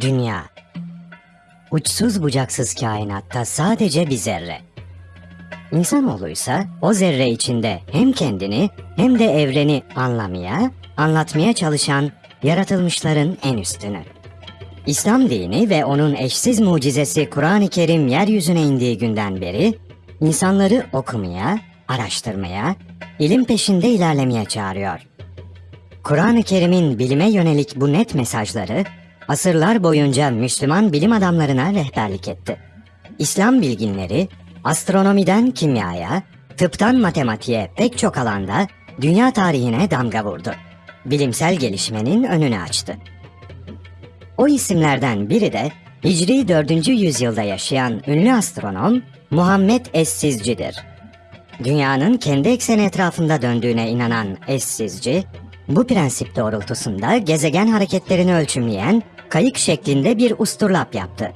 Dünya. Uçsuz bucaksız kainatta sadece bir zerre. İnsanoğluysa o zerre içinde hem kendini hem de evreni anlamaya, anlatmaya çalışan yaratılmışların en üstünü. İslam dini ve onun eşsiz mucizesi Kur'an-ı Kerim yeryüzüne indiği günden beri insanları okumaya, araştırmaya, ilim peşinde ilerlemeye çağırıyor. Kur'an-ı Kerim'in bilime yönelik bu net mesajları asırlar boyunca Müslüman bilim adamlarına rehberlik etti. İslam bilginleri astronomiden kimyaya, tıptan matematiğe pek çok alanda dünya tarihine damga vurdu. Bilimsel gelişmenin önünü açtı. O isimlerden biri de Hicri 4. yüzyılda yaşayan ünlü astronom Muhammed Essizci'dir. Dünyanın kendi ekseni etrafında döndüğüne inanan Essizci, bu prensip doğrultusunda gezegen hareketlerini ölçümleyen kayık şeklinde bir usturlap yaptı.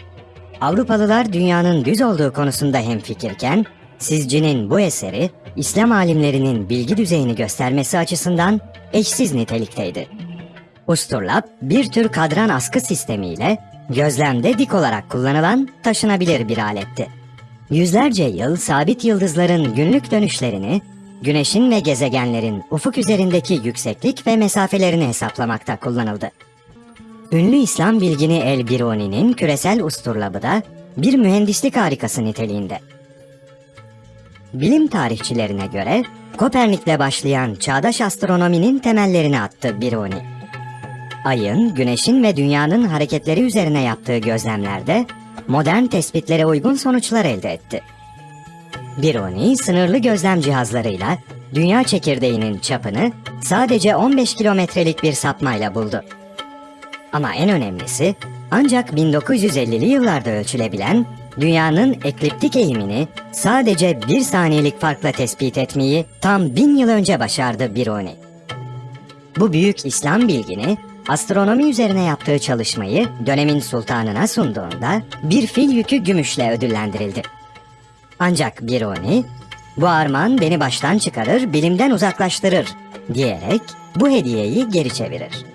Avrupalılar dünyanın düz olduğu konusunda hemfikirken, Sizci'nin bu eseri İslam alimlerinin bilgi düzeyini göstermesi açısından eşsiz nitelikteydi. Usturlap bir tür kadran askı sistemiyle gözlemde dik olarak kullanılan taşınabilir bir aletti. Yüzlerce yıl sabit yıldızların günlük dönüşlerini, güneşin ve gezegenlerin ufuk üzerindeki yükseklik ve mesafelerini hesaplamakta kullanıldı. Ünlü İslam bilgini El Biruni'nin küresel usturlabı da bir mühendislik harikası niteliğinde. Bilim tarihçilerine göre Kopernik'le başlayan çağdaş astronominin temellerini attı Biruni. Ayın, güneşin ve dünyanın hareketleri üzerine yaptığı gözlemlerde modern tespitlere uygun sonuçlar elde etti. Biruni sınırlı gözlem cihazlarıyla dünya çekirdeğinin çapını sadece 15 kilometrelik bir sapmayla buldu. Ama en önemlisi ancak 1950'li yıllarda ölçülebilen dünyanın ekliptik eğimini sadece bir saniyelik farkla tespit etmeyi tam bin yıl önce başardı Biruni. Bu büyük İslam bilgini astronomi üzerine yaptığı çalışmayı dönemin sultanına sunduğunda bir fil yükü gümüşle ödüllendirildi. Ancak Biruni, bu armağan beni baştan çıkarır, bilimden uzaklaştırır diyerek bu hediyeyi geri çevirir.